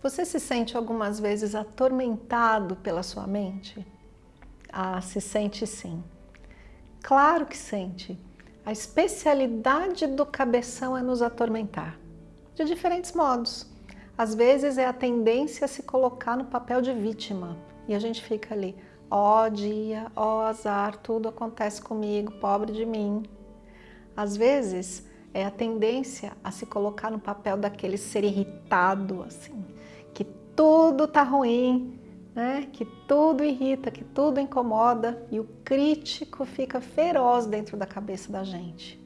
Você se sente algumas vezes atormentado pela sua mente? Ah, se sente sim. Claro que sente. A especialidade do cabeção é nos atormentar, de diferentes modos. Às vezes é a tendência a se colocar no papel de vítima e a gente fica ali, ó oh, dia, ó oh, azar, tudo acontece comigo, pobre de mim. Às vezes é a tendência a se colocar no papel daquele ser irritado, assim, que tudo tá ruim, né? que tudo irrita, que tudo incomoda e o crítico fica feroz dentro da cabeça da gente.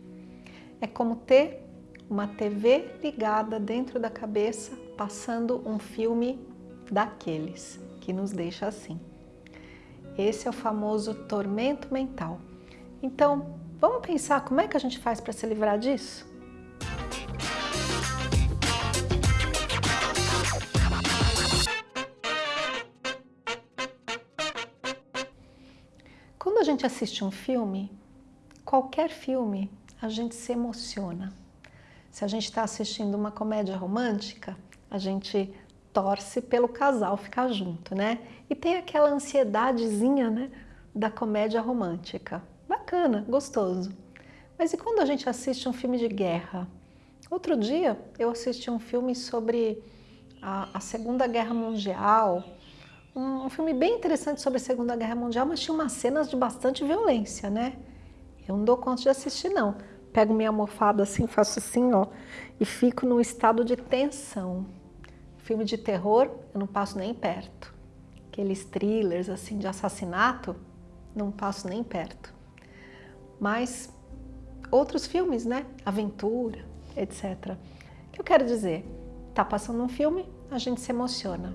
É como ter uma TV ligada dentro da cabeça, passando um filme daqueles que nos deixa assim. Esse é o famoso tormento mental. Então, vamos pensar como é que a gente faz para se livrar disso? Quando a gente assiste um filme, qualquer filme, a gente se emociona. Se a gente está assistindo uma comédia romântica, a gente torce pelo casal ficar junto, né? E tem aquela ansiedadezinha, né, da comédia romântica. Bacana, gostoso. Mas e quando a gente assiste um filme de guerra? Outro dia eu assisti um filme sobre a, a Segunda Guerra Mundial, um, um, filme bem interessante sobre a Segunda Guerra Mundial, mas tinha umas cenas de bastante violência, né? Eu não dou conta de assistir, não. Pego minha almofada assim, faço assim, ó, e fico num estado de tensão. Filme de terror, eu não passo nem perto. Aqueles thrillers assim de assassinato, não passo nem perto. Mas outros filmes, né? Aventura, etc. O que eu quero dizer? Tá passando um filme, a gente se emociona.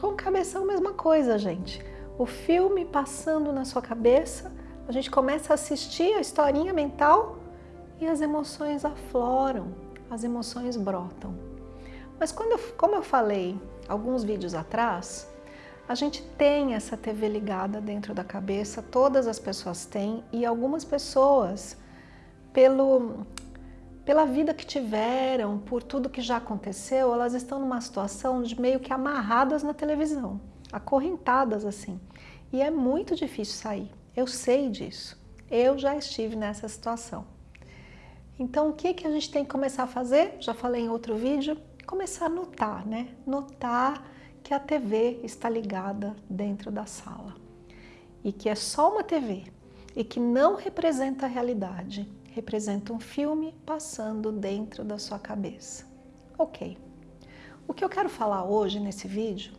Com o cabeção, mesma coisa, gente. O filme passando na sua cabeça, a gente começa a assistir a historinha mental e as emoções afloram, as emoções brotam. Mas quando como eu falei alguns vídeos atrás, a gente tem essa TV ligada dentro da cabeça, todas as pessoas têm, e algumas pessoas, pelo, pela vida que tiveram, por tudo que já aconteceu, elas estão numa situação de meio que amarradas na televisão, acorrentadas assim. E é muito difícil sair, eu sei disso, eu já estive nessa situação. Então o que, que a gente tem que começar a fazer? Já falei em outro vídeo, começar a notar, né? Notar que a TV está ligada dentro da sala e que é só uma TV e que não representa a realidade, representa um filme passando dentro da sua cabeça. Ok. O que eu quero falar hoje nesse vídeo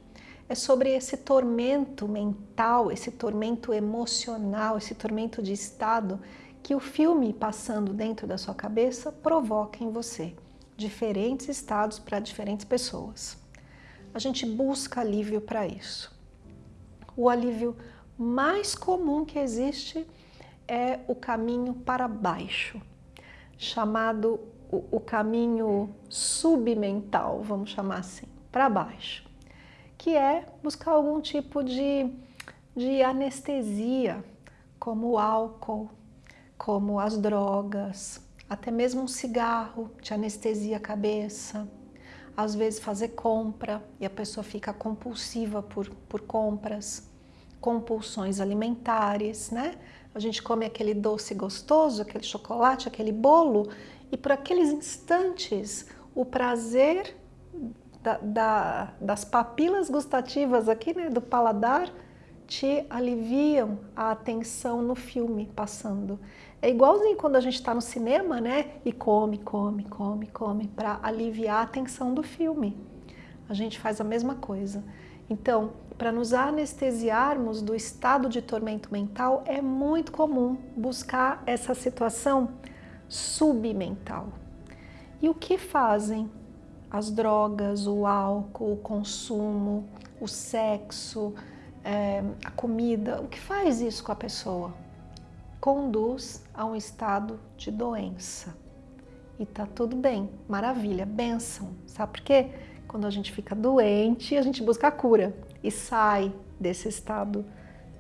é sobre esse tormento mental, esse tormento emocional, esse tormento de estado que o filme passando dentro da sua cabeça provoca em você diferentes estados para diferentes pessoas. A gente busca alívio para isso. O alívio mais comum que existe é o caminho para baixo, chamado o, caminho submental, vamos chamar assim, para baixo, que é buscar algum tipo de, de anestesia, como o álcool, como as drogas, até mesmo um cigarro te anestesia a cabeça, às vezes fazer compra e a pessoa fica compulsiva por, por compras, compulsões alimentares, né? A gente come aquele doce gostoso, aquele chocolate, aquele bolo e por aqueles instantes o prazer da, da, das papilas gustativas aqui, né, do paladar, te aliviam a atenção no filme passando. É igualzinho quando a gente está no cinema, né? E come, come, come, come, para aliviar a tensão do filme. A gente faz a mesma coisa. Então, para nos anestesiarmos do estado de tormento mental, é muito comum buscar essa situação submental. E o que fazem as drogas, o álcool, o consumo, o sexo, é, a comida, o que faz isso com a pessoa? conduz a um estado de doença. E tá tudo bem, maravilha, benção. Sabe por quê? Quando a gente fica doente, a gente busca a cura e sai desse estado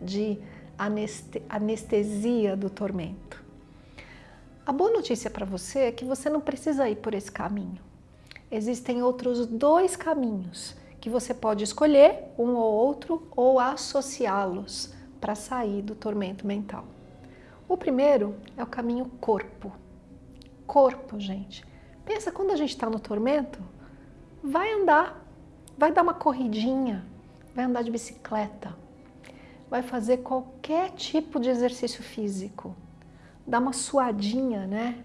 de anestesia do tormento. A boa notícia para você é que você não precisa ir por esse caminho. Existem outros dois caminhos que você pode escolher um ou outro ou associá-los para sair do tormento mental. O primeiro é o caminho corpo. Corpo, gente. Pensa quando a gente está no tormento, vai andar, vai dar uma corridinha, vai andar de bicicleta, vai fazer qualquer tipo de exercício físico, dá uma suadinha, né?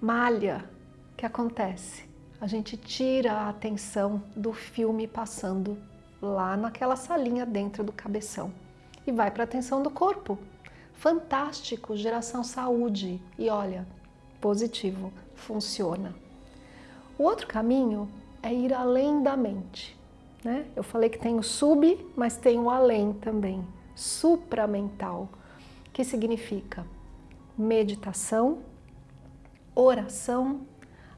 Malha. Que acontece? A gente tira a atenção do filme passando lá naquela salinha dentro do cabeção e vai para a atenção do corpo. Fantástico, geração saúde. E olha, positivo, funciona. O outro caminho é ir além da mente. Né? Eu falei que tem o sub, mas tem o além também, supramental, que significa meditação, oração,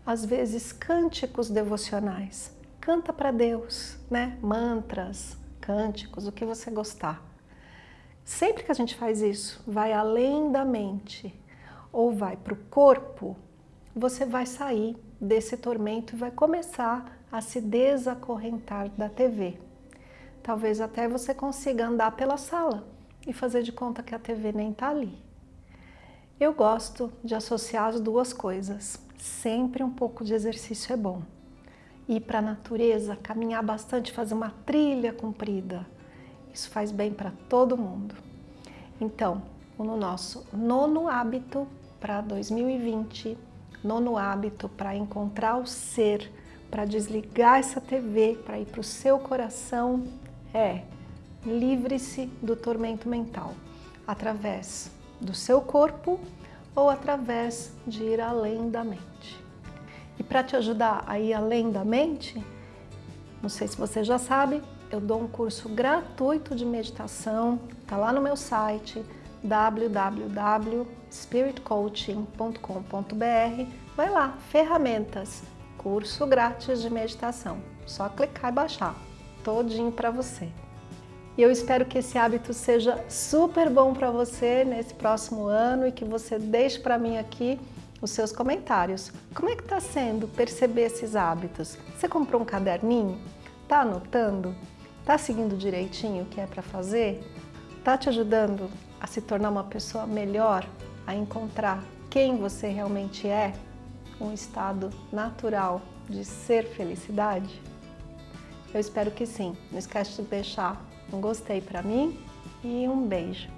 às vezes cânticos devocionais. Canta para Deus, né? mantras, cânticos, o que você gostar. Sempre que a gente faz isso, vai além da mente ou vai para o corpo, você vai sair desse tormento e vai começar a se desacorrentar da TV. Talvez até você consiga andar pela sala e fazer de conta que a TV nem está ali. Eu gosto de associar as duas coisas. Sempre um pouco de exercício é bom. Ir para a natureza, caminhar bastante, fazer uma trilha comprida. Isso faz bem para todo mundo. Então, no nosso nono hábito para 2020, nono hábito para encontrar o ser, para desligar essa TV, para ir para o seu coração, é livre-se do tormento mental, através do seu corpo ou através de ir além da mente. E para te ajudar a ir além da mente, não sei se você já sabe, eu dou um curso gratuito de meditação, tá lá no meu site www.spiritcoaching.com.br. Vai lá, ferramentas, curso grátis de meditação. Só clicar e baixar, todinho para você. E eu espero que esse hábito seja super bom para você nesse próximo ano e que você deixe para mim aqui os seus comentários. Como é que está sendo perceber esses hábitos? Você comprou um caderninho? Está anotando? Está seguindo direitinho o que é para fazer? Está te ajudando a se tornar uma pessoa melhor, a encontrar quem você realmente é? Um estado natural de ser felicidade? Eu espero que sim. Não esquece de deixar um gostei para mim e um beijo.